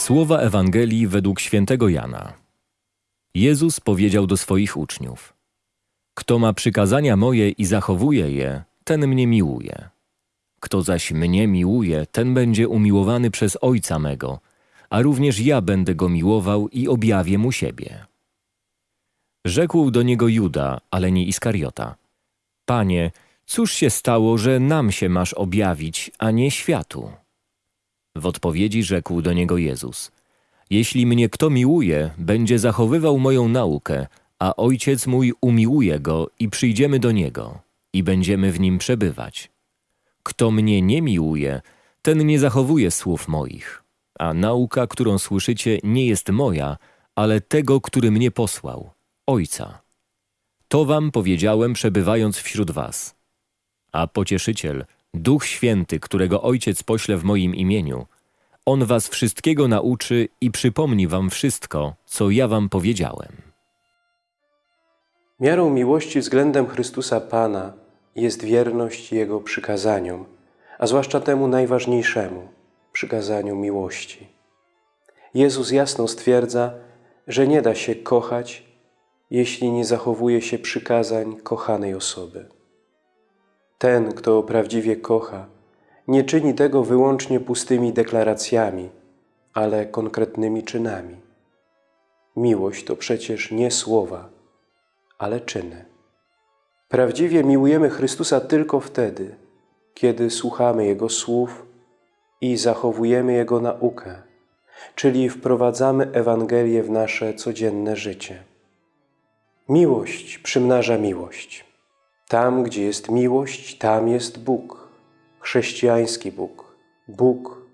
Słowa Ewangelii według świętego Jana. Jezus powiedział do swoich uczniów: Kto ma przykazania moje i zachowuje je, ten mnie miłuje. Kto zaś mnie miłuje, ten będzie umiłowany przez Ojca mego, a również ja będę go miłował i objawię mu siebie. Rzekł do niego Juda, ale nie Iskariota: Panie, cóż się stało, że nam się masz objawić, a nie światu? W odpowiedzi rzekł do niego Jezus: Jeśli mnie kto miłuje, będzie zachowywał moją naukę, a ojciec mój umiłuje go i przyjdziemy do niego i będziemy w nim przebywać. Kto mnie nie miłuje, ten nie zachowuje słów moich, a nauka, którą słyszycie, nie jest moja, ale tego, który mnie posłał, Ojca. To wam powiedziałem, przebywając wśród was. A pocieszyciel, Duch Święty, którego Ojciec pośle w moim imieniu, On was wszystkiego nauczy i przypomni wam wszystko, co ja wam powiedziałem. Miarą miłości względem Chrystusa Pana jest wierność Jego przykazaniom, a zwłaszcza temu najważniejszemu przykazaniu miłości. Jezus jasno stwierdza, że nie da się kochać, jeśli nie zachowuje się przykazań kochanej osoby. Ten, kto prawdziwie kocha, nie czyni tego wyłącznie pustymi deklaracjami, ale konkretnymi czynami. Miłość to przecież nie słowa, ale czyny. Prawdziwie miłujemy Chrystusa tylko wtedy, kiedy słuchamy Jego słów i zachowujemy Jego naukę, czyli wprowadzamy Ewangelię w nasze codzienne życie. Miłość przymnaża miłość. Tam, gdzie jest miłość, tam jest Bóg, chrześcijański Bóg, Bóg,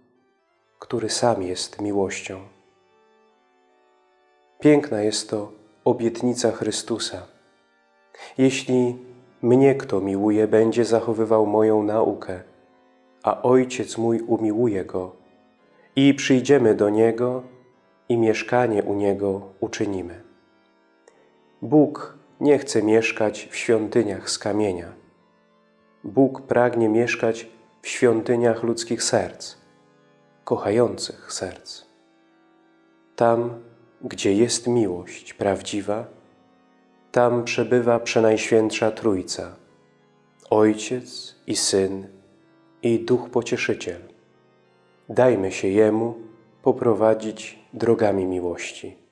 który sam jest miłością. Piękna jest to obietnica Chrystusa. Jeśli mnie kto miłuje, będzie zachowywał moją naukę, a Ojciec mój umiłuje go i przyjdziemy do Niego i mieszkanie u Niego uczynimy. Bóg nie chce mieszkać w świątyniach z kamienia. Bóg pragnie mieszkać w świątyniach ludzkich serc, kochających serc. Tam, gdzie jest miłość prawdziwa, tam przebywa Przenajświętsza Trójca, Ojciec i Syn i Duch Pocieszyciel. Dajmy się Jemu poprowadzić drogami miłości.